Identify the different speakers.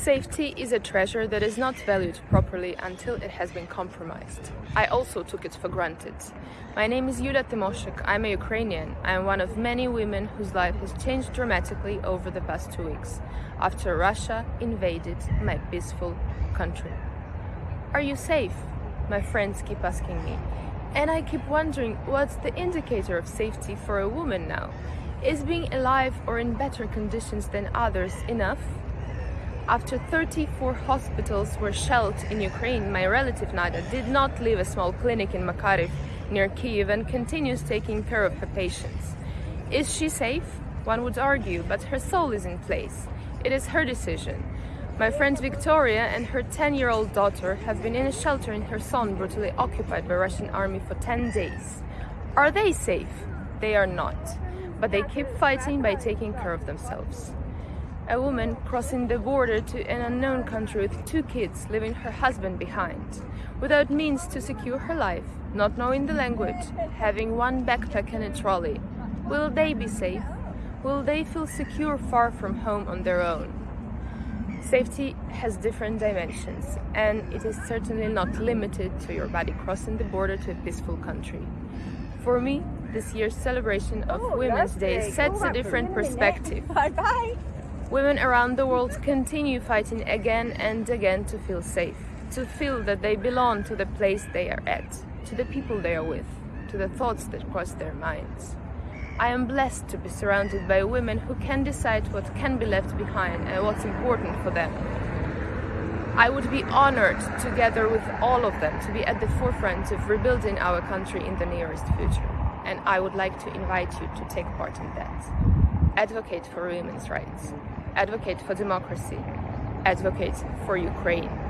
Speaker 1: Safety is a treasure that is not valued properly until it has been compromised. I also took it for granted. My name is Yulia Tymoshek. I'm a Ukrainian. I am one of many women whose life has changed dramatically over the past two weeks after Russia invaded my peaceful country. Are you safe? My friends keep asking me. And I keep wondering what's the indicator of safety for a woman now? Is being alive or in better conditions than others enough? After 34 hospitals were shelled in Ukraine, my relative Nada did not leave a small clinic in Makariv near Kiev and continues taking care of her patients. Is she safe? One would argue, but her soul is in place. It is her decision. My friend Victoria and her 10-year-old daughter have been in a shelter in Kherson brutally occupied by Russian army for 10 days. Are they safe? They are not, but they keep fighting by taking care of themselves a woman crossing the border to an unknown country with two kids, leaving her husband behind, without means to secure her life, not knowing the language, having one backpack and a trolley. Will they be safe? Will they feel secure far from home on their own? Safety has different dimensions, and it is certainly not limited to your body crossing the border to a peaceful country. For me, this year's celebration of
Speaker 2: Oh,
Speaker 1: Women's Day sets
Speaker 2: Oh,
Speaker 1: a different perspective.
Speaker 2: Bye bye.
Speaker 1: Women around the world continue fighting again and again to feel safe, to feel that they belong to the place they are at, to the people they are with, to the thoughts that cross their minds. I am blessed to be surrounded by women who can decide what can be left behind and what's important for them. I would be honored, together with all of them, to be at the forefront of rebuilding our country in the nearest future. And I would like to invite you to take part in that. Advocate for women's rights. Advocate for democracy. Advocate for Ukraine.